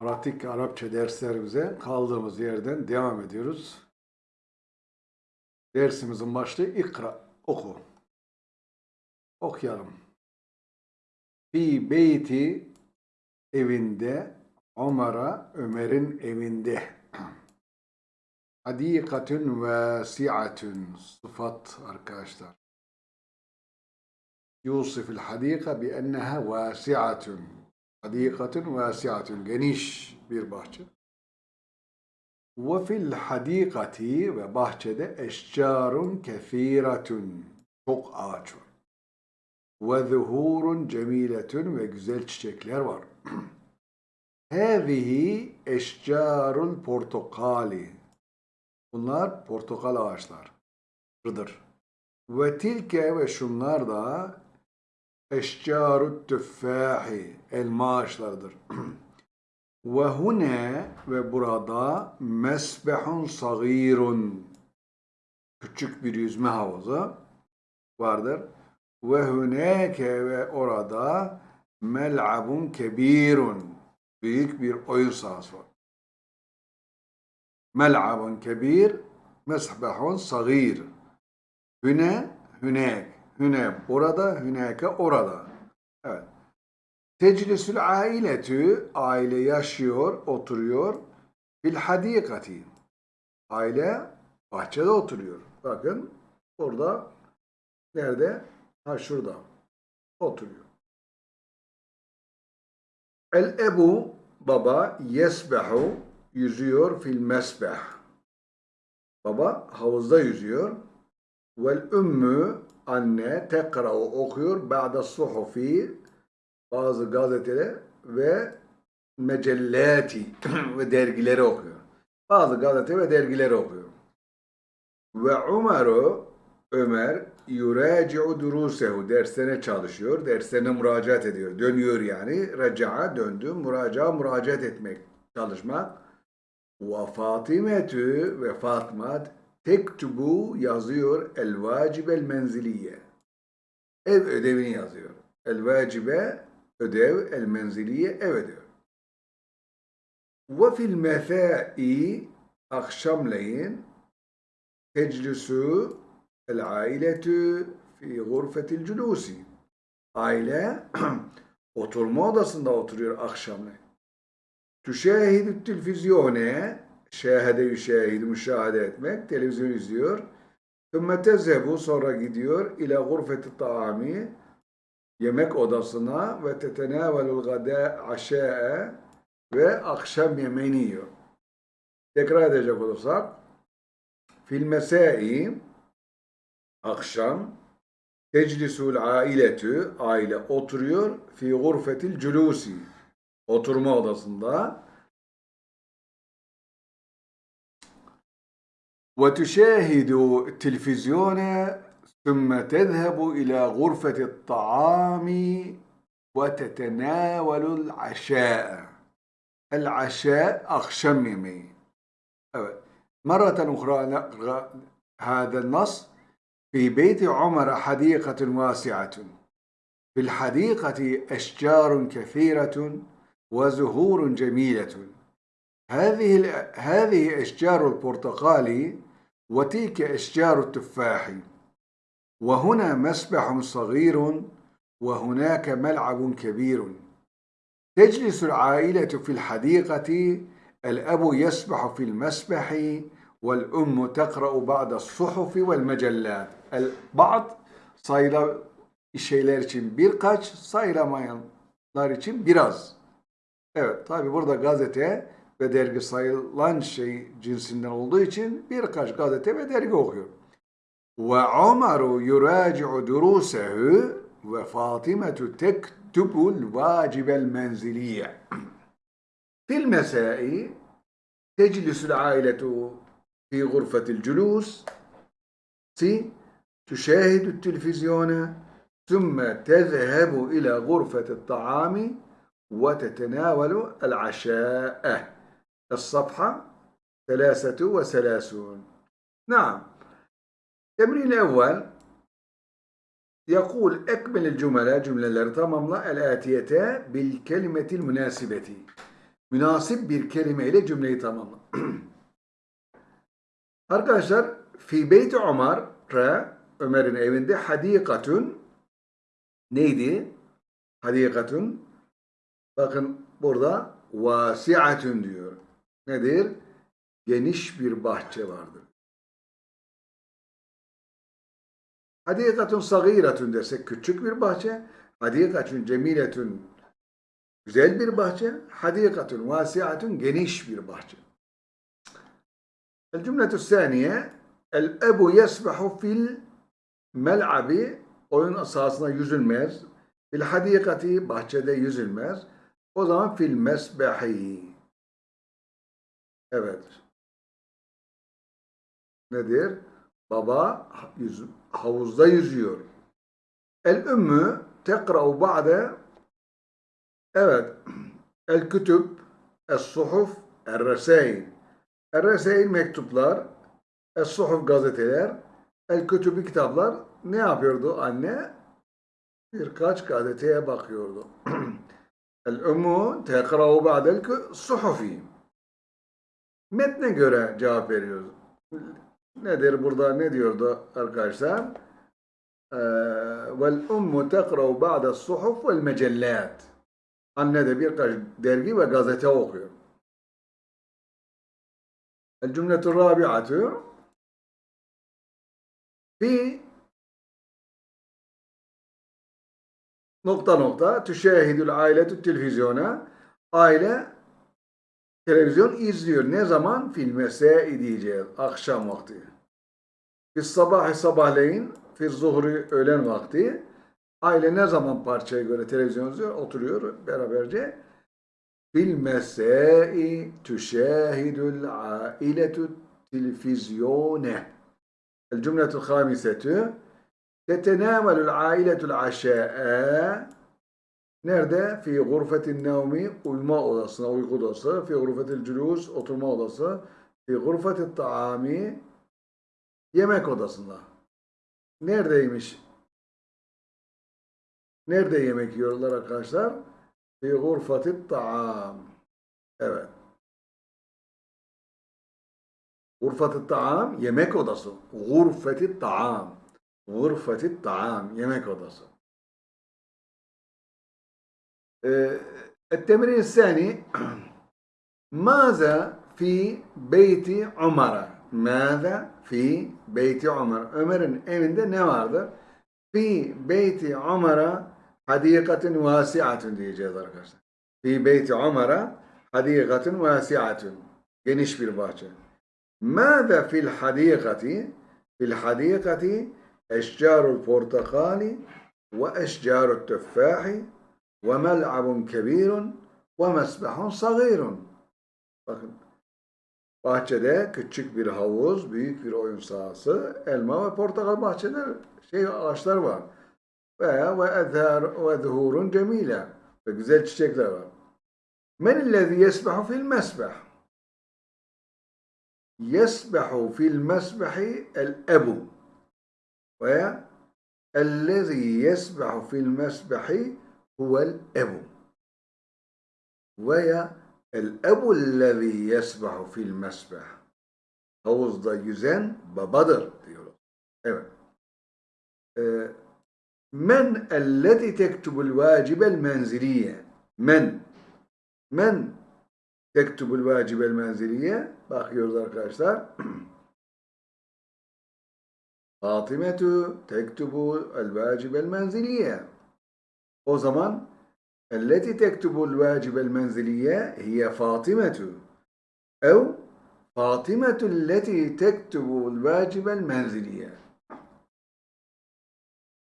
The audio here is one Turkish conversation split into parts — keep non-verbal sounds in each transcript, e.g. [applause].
Pratik Arapça derslerimize kaldığımız yerden devam ediyoruz. Dersimizin başlığı ikra, oku. Okuyalım. Fi beyti evinde, Ömer'a, Ömer'in evinde. Hadikatun vasiatun. Sıfat arkadaşlar. Yusufil hadika bi enneha vasiatun. Hadikatun vasiatun. Geniş bir bahçe. Ve fil hadikati ve bahçede eşcarun kethiratun. Çok ağaç var. Ve zuhurun cemiletun ve güzel çiçekler var. [clears throat] Hâzihi eşcarul portakali. Bunlar portakal ağaçlarıdır. Ve tilke ve şunlar da eşcarut tüffahi elma ağaçlarıdır. [clears throat] ve hune ve burada mesbehun sagirun küçük bir yüzme havuzu vardır. Ve huneke ve orada mel'abun kebirun büyük bir oyun sahası var. Mel'abun kebir mesbehun sagir Hüne, hünek. Hüne burada, hüneke orada. Evet. Teclisül ailetü, aile yaşıyor, oturuyor. Fil hadikati. Aile bahçede oturuyor. Bakın burada nerede? Ha şurada. Oturuyor. El ebu baba yesbehu yüzüyor fil mesbeh. Baba havuzda yüzüyor. Vel ümmü anne tekra'u okuyor ba'da suhufi bazı gazeteler ve mecellati [clears throat] ve dergileri okuyor. Bazı gazete ve dergileri okuyor. Ve Umaru Ömer yuraci'u durusehu derslerine çalışıyor. Derslerine müracaat ediyor. Dönüyor yani. Raca'a döndü. Muraca'a müracaat etmek, çalışmak. Ve Fatimetü ve Fatma tektubu yazıyor el vacibel menziliye. Ev ödevini yazıyor. El vacibe ödev, el menziliye ev ödev. Ve fil mesai akşamleyin teclisu el ailetü fi gurfetil culusi. Aile [clears throat] oturma odasında oturuyor akşamleyin. Tüşahidü telvizyone şahede yüşahid, müşahede etmek, televizyon izliyor. Thumma tezhebu sonra gidiyor. İla gurfeti taami yemek odasına ve tetenavelul gada aşae ve akşam yemeğini yiyor. Tekrar edecek olursak fil mesai akşam teclisul ailetü aile oturuyor. Fi gurfetil culusi oturma odasında وتشاهد التلفزيون ثم تذهب إلى غرفة الطعام وتتناول العشاء. العشاء أخشم يمين مرة أخرى هذا النص في بيت عمر حديقة واسعة. في الحديقة أشجار كثيرة وزهور جميلة. هذه هذه أشجار البرتقال وتلك أشجار التفاح وهنا مسبح صغير وهناك ملعب كبير تجلس العائلة في الحديقة الأب يسبح في المسبح والأم تقرأ بعض الصحف والمجلات البعض sayıla şeyler için birkaç, sayılamayanlar için biraz. Evet, tabi burada gazete ve dergi sayılan şey cinsinden olduğu için birkaç gazete ve dergi okuyor. Ve Ömer yuraci'u durusehu ve Fatimetu tektubul vacibel menziliye. Fil mesai teclisül ailetu fi gurfetil culus si تشاهد التلفزيون ثم تذهب إلى غرفة الطعام وتتناول العشاء الصفحة ثلاثة وثلاثون نعم التمرين الأول يقول أكمل الجمل جملة tamamla الآتية بالكلمة المناسبة münasip bir kelimeyle cümleyi tamamla. [clears throat] Arkadaşlar fi beyti Ömer re Ömer'in evinde hadikatun neydi? Hadikatun bakın burada vasiatun diyor. nedir? Geniş bir bahçe vardır. Hadikatun sagiratun dersek küçük bir bahçe. Hadikatun cemiletun güzel bir bahçe. Hadikatun vasiatun geniş bir bahçe. El cümletü saniye El ebu yesbehu fil mel'abi oyun sahasına yüzülmez. Fil hadikati bahçede yüzülmez. O zaman fil mesbehi Evet. Nedir? Baba yüz, havuzda yüzüyor. El ümmü tekra'u ba'de Evet. El kütüb es suhuf er resail. Er resail mektuplar es suhuf gazeteler el kütübü kitaplar ne yapıyordu anne? Birkaç gazeteye bakıyordu. [clears throat] El ümmü tekra'u ba'del suhufi. Metne göre cevap veriyoruz. Nedir burada ne diyordu arkadaşlar? Ee, vel ummu tekra'u ba'de suhuf vel mecellat. Anne de birkaç dergi ve gazete okuyor. El cümletu rabi'atu fi nokta nokta tüşehidül ailetü televizyona aile televizyon izliyor. Ne zaman? Filmese diyeceğiz. Akşam vakti. Biz sabah sabahleyin, fir zuhri öğlen vakti. Aile ne zaman parçaya göre televizyon izliyor? Oturuyor beraberce. Filmesei tüşehidül ailetü televizyone. El cümletü hamisetü. Tetenamelül ailetül aşa'a Nerede? Fi gurfetin nevmi uyuma odasına, uyku odası. Fi gurfetil cülus oturma odası. Fi gurfetil taami yemek odasında. Neredeymiş? Nerede yemek yiyorlar arkadaşlar? Fi gurfetil taam. Evet. Gurfetil taam yemek odası. Gurfetil taam. Gurfetil taam yemek odası. آه، التمرين الثاني ماذا في بيت عمر؟ ماذا في بيت عمر؟ عمر إيه امند ne في بيت عمر حديقة واسعة diyeceğiz arkadaşlar في بيت عمر حديقة واسعة geniş bir bahçe ماذا في الحديقة؟ في الحديقة أشجار البرتقال وأشجار التفاح وَمَلْعَبٌ كَب۪يرٌ وَمَسْبَحٌ صَغ۪يرٌ Bakın, bahçede küçük bir havuz, büyük bir oyun sahası, elma ve portakal bahçeler, şey ağaçlar var. Ve ve ezhar ve zuhurun cemile ve güzel çiçekler var. Men illezî yesbehu fil mesbeh? Yesbehu fil mesbehi el ebu ve ellezî yesbehu fil mesbehi huvel ebu. Veya el ebu lezî yesbahu fil mesbeh. Havuzda yüzen babadır diyorlar. Evet. Ee, men elleti tektubul vacibel menziliye. Men. Men tektubul vacibel menziliye. Bakıyoruz arkadaşlar. [clears throat] Fatimetu tektubu el vacibel menziliye. O zaman elleti tektubul vacibel menziliye hiye Fatimetu ev Fatimetu elleti tektubul vacibel menziliye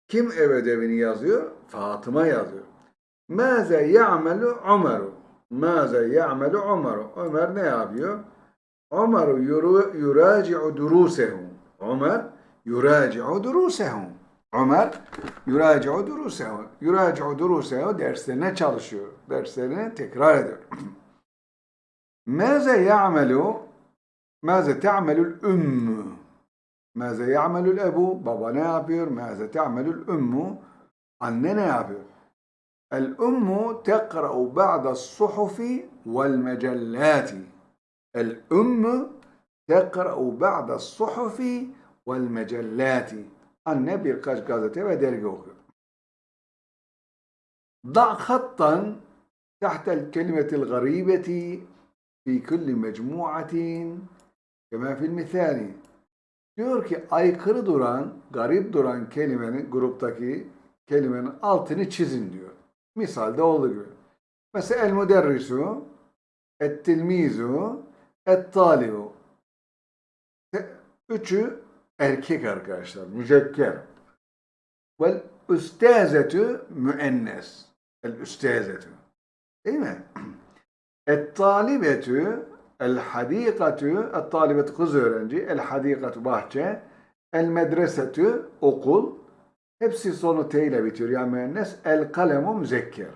kim ev ödevini yazıyor? Fatıma yazıyor. Maze ya'melu Ömer'u Maze ya'melu Ömer'u Ömer ne yapıyor? Ömer yuraci'u durusehu Ömer yuraci'u durusehu Ömer yuracu durusehu. Yuracu durusehu derslerine çalışıyor. Derslerini tekrar ediyor. [clears throat] Meze ya'melu Meze te'amelül ümmü Meze ya'melül ebu Baba ne yapıyor? Meze te'amelül ümmü Anne ne yapıyor? El ümmü tekra'u ba'da suhufi vel mecellati El ümmü tekra'u ba'da suhufi vel mecellati Anne birkaç gazete ve dergi okuyor. ضع خطا تحت الكلمة الغريبة في كل مجموعة كما في المثال. Diyor ki aykırı duran, garip duran kelimenin gruptaki kelimenin altını çizin diyor. Misalde olduğu gibi. Mesela el müderrisu, et tilmizu, et talibu. Üçü erkek arkadaşlar. Müzekker. Vel üstezetü müennes. El üstezetü. Değil mi? [clears throat] Et talibetü el hadikatü el talibet kız öğrenci. El hadikatü bahçe. El medresetü okul. Hepsi sonu T ile bitiyor. Yani müennes. El kalemu müzekker.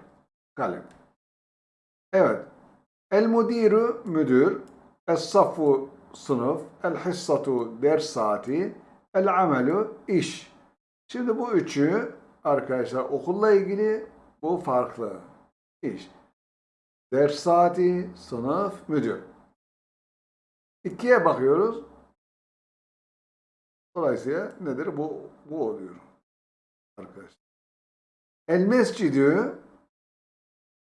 Kalem. Evet. El müdiru müdür. Es safu sınıf. El hissatu ders saati. El amelu iş. Şimdi bu üçü arkadaşlar okulla ilgili bu farklı. İş. Ders saati, sınıf, müdür. İkiye bakıyoruz. Dolayısıyla nedir? Bu, bu oluyor. Arkadaşlar. El mescidü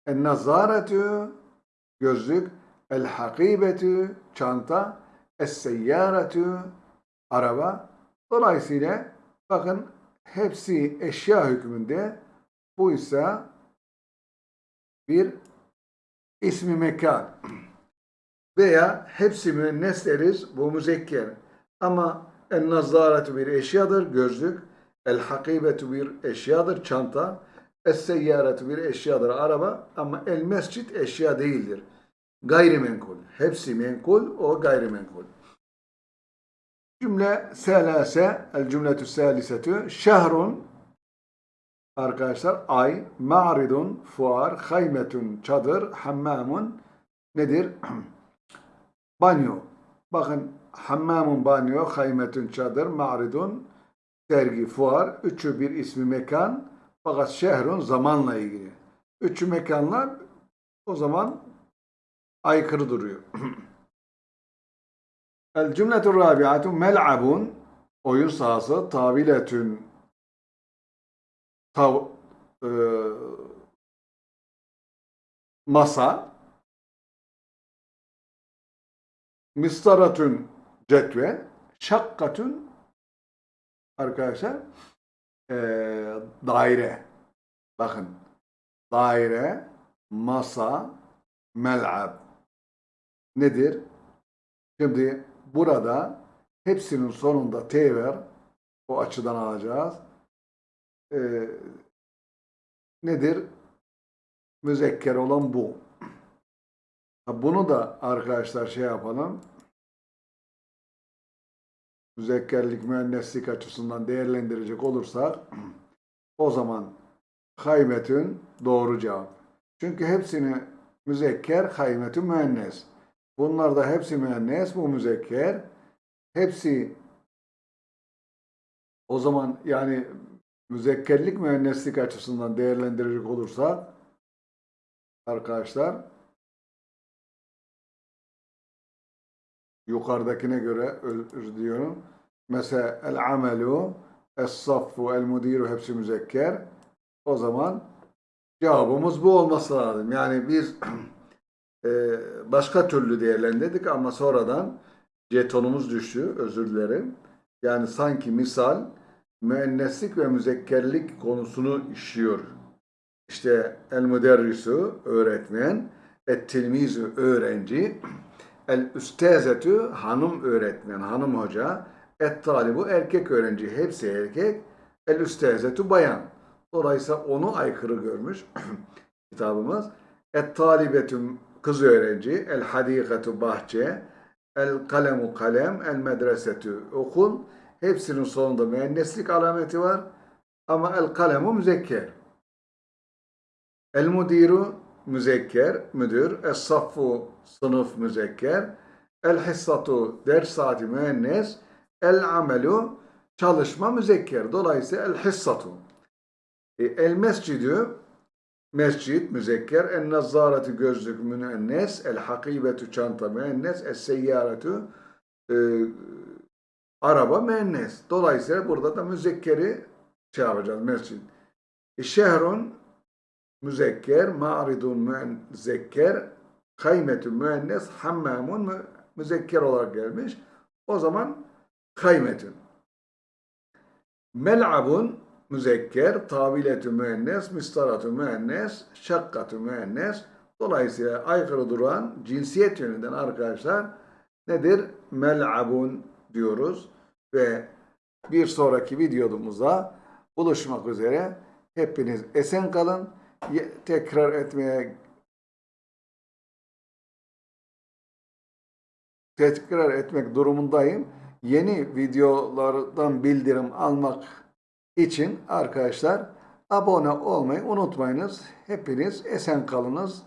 el nazaretü gözlük el hakibetü çanta es seyyaretü araba. Dolayısıyla bakın hepsi eşya hükmünde. Bu ise bir ismi mekan veya hepsi müennes deriz bu müzekker. Ama el nazaretü bir eşyadır gözlük. El hakibetu bir eşyadır çanta. Es seyyaretu bir eşyadır araba. Ama el mescit eşya değildir gayrimenkul. Hepsi menkul o gayrimenkul. Cümle selase el cümletü salisetü şehrun arkadaşlar ay ma'ridun fuar haymetun çadır hammamun nedir? [clears throat] Banyo. Bakın hammamun banyo haymetun çadır ma'ridun sergi fuar üçü bir ismi mekan fakat şehrun zamanla ilgili. Üçü mekanlar o zaman aykırı duruyor. [clears throat] El cümletu rabi'atu mel'abun. Oyun sahası tabiletün. Tav, e, masa. Mistaratün cetvel şakkatün arkadaşlar e, daire. Bakın. Daire masa mel'ab nedir? Şimdi burada hepsinin sonunda T var. O açıdan alacağız. Ee, nedir? Müzekker olan bu. Bunu da arkadaşlar şey yapalım. Müzekkerlik, müenneslik açısından değerlendirecek olursak [clears throat] o zaman haymetün doğru cevap. Çünkü hepsini müzekker, haymetün müennes. Bunlar da hepsi müennes, bu müzekker. Hepsi o zaman yani müzekkerlik müenneslik açısından değerlendirecek olursak arkadaşlar yukarıdakine göre özür diyorum. Mesela el amelu, es saffu, el mudiru hepsi müzekker. O zaman cevabımız bu olması lazım. Yani biz [clears throat] Ee, başka türlü değerlendirdik ama sonradan jetonumuz düştü. Özür dilerim. Yani sanki misal müenneslik ve müzekkerlik konusunu işliyor. İşte el müderrisu öğretmen, et tilmizu öğrenci, el üstezetü hanım öğretmen, hanım hoca, et talibu erkek öğrenci, hepsi erkek, el üstezetü bayan. Dolayısıyla onu aykırı görmüş [clears throat] kitabımız. Et talibetüm kız öğrenci, el hadikatu bahçe, el kalemu kalem, el medresetü okul. Hepsinin sonunda müenneslik alameti var. Ama el kalemu müzekker. El mudiru müzekker, müdür. Es saffu sınıf müzekker. El hissatu ders saati müennes. El amelu çalışma müzekker. Dolayısıyla el hissatu. E, el mescidü Mescid müzekker, en nazzaretu gözlük müennes, el hakibetu çanta müennes, es seyyaretu e, araba müennes. Dolayısıyla burada da müzekkeri şey yapacağız mescid. E, şehrun müzekker, ma'ridun müzekker, kaymetun müennes, hammamun mü, müzekker olarak gelmiş. O zaman kaymetun. Mel'abun müzekker, tabiletü müennes, mistaratü müennes, şakkatü müennes. Dolayısıyla aykırı duran cinsiyet yönünden arkadaşlar nedir? Mel'abun diyoruz ve bir sonraki videomuzda buluşmak üzere. Hepiniz esen kalın. Tekrar etmeye tekrar etmek durumundayım. Yeni videolardan bildirim almak için arkadaşlar abone olmayı unutmayınız. Hepiniz esen kalınız.